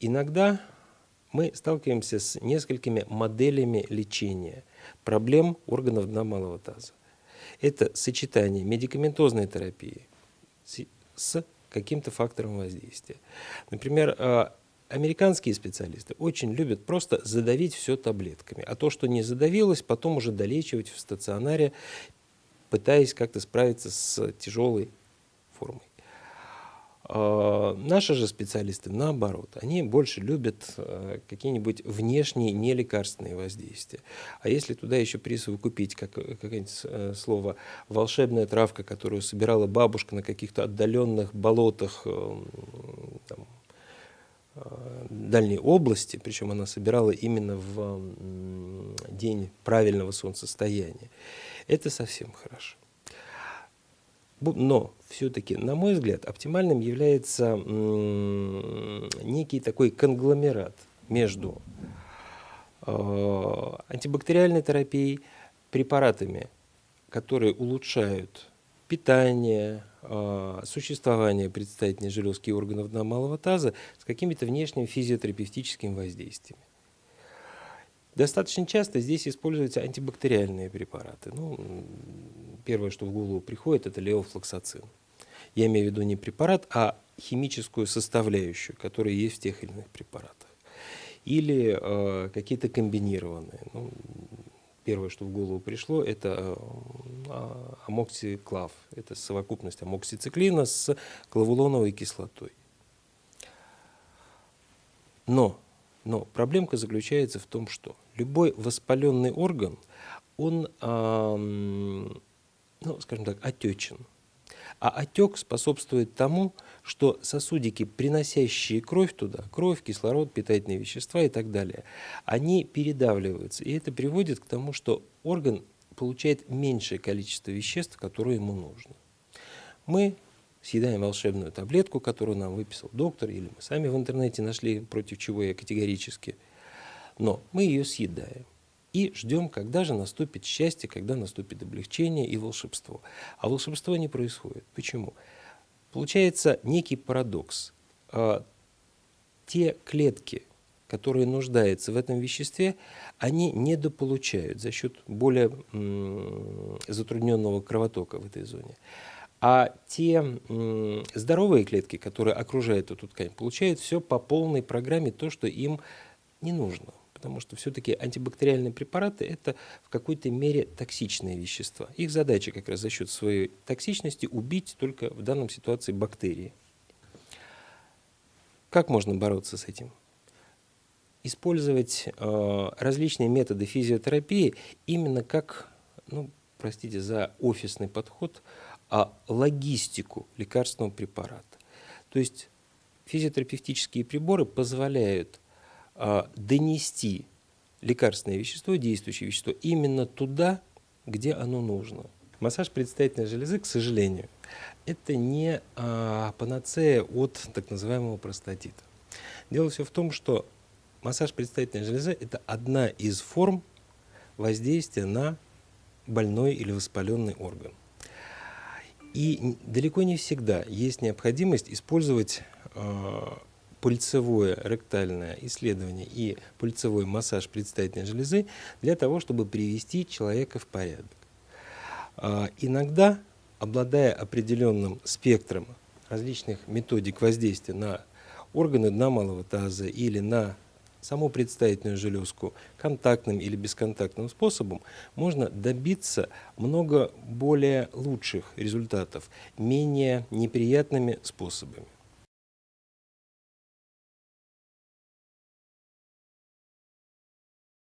иногда мы сталкиваемся с несколькими моделями лечения проблем органов дна малого таза. Это сочетание медикаментозной терапии с каким-то фактором воздействия. Например, а, американские специалисты очень любят просто задавить все таблетками, а то, что не задавилось, потом уже долечивать в стационаре, пытаясь как-то справиться с тяжелой формой. А, наши же специалисты, наоборот, они больше любят э, какие-нибудь внешние нелекарственные воздействия. А если туда еще присовокупить как, какое-нибудь э, слово «волшебная травка», которую собирала бабушка на каких-то отдаленных болотах там, э, дальней области, причем она собирала именно в день правильного солнцестояния, это совсем хорошо. Но все-таки, на мой взгляд, оптимальным является некий такой конгломерат между э, антибактериальной терапией, препаратами, которые улучшают питание, э, существование предстательной железки и органов дна малого таза с какими-то внешними физиотерапевтическими воздействиями. Достаточно часто здесь используются антибактериальные препараты. Ну, первое, что в голову приходит, это леофлоксацин. Я имею в виду не препарат, а химическую составляющую, которая есть в тех или иных препаратах. Или э, какие-то комбинированные. Ну, первое, что в голову пришло, это э, амоксиклав. Это совокупность амоксициклина с клавулоновой кислотой. Но, но проблемка заключается в том, что любой воспаленный орган, он, ну, скажем так, отечен. А отек способствует тому, что сосудики, приносящие кровь туда, кровь, кислород, питательные вещества и так далее, они передавливаются. И это приводит к тому, что орган получает меньшее количество веществ, которые ему нужно. Мы съедаем волшебную таблетку, которую нам выписал доктор, или мы сами в интернете нашли, против чего я категорически, но мы ее съедаем и ждем, когда же наступит счастье, когда наступит облегчение и волшебство. А волшебство не происходит. Почему? Получается некий парадокс. А, те клетки, которые нуждаются в этом веществе, они недополучают за счет более затрудненного кровотока в этой зоне. А те здоровые клетки, которые окружают эту ткань, получают все по полной программе то, что им не нужно потому что все-таки антибактериальные препараты – это в какой-то мере токсичные вещества. Их задача как раз за счет своей токсичности убить только в данном ситуации бактерии. Как можно бороться с этим? Использовать э, различные методы физиотерапии именно как, ну, простите за офисный подход, а логистику лекарственного препарата. То есть физиотерапевтические приборы позволяют а, донести лекарственное вещество, действующее вещество, именно туда, где оно нужно. Массаж предстательной железы, к сожалению, это не а, панацея от так называемого простатита. Дело все в том, что массаж предстательной железы – это одна из форм воздействия на больной или воспаленный орган. И далеко не всегда есть необходимость использовать э, пульцевое ректальное исследование и пульцевой массаж предстательной железы для того, чтобы привести человека в порядок. А, иногда, обладая определенным спектром различных методик воздействия на органы дна малого таза или на саму предстательную железку контактным или бесконтактным способом, можно добиться много более лучших результатов, менее неприятными способами.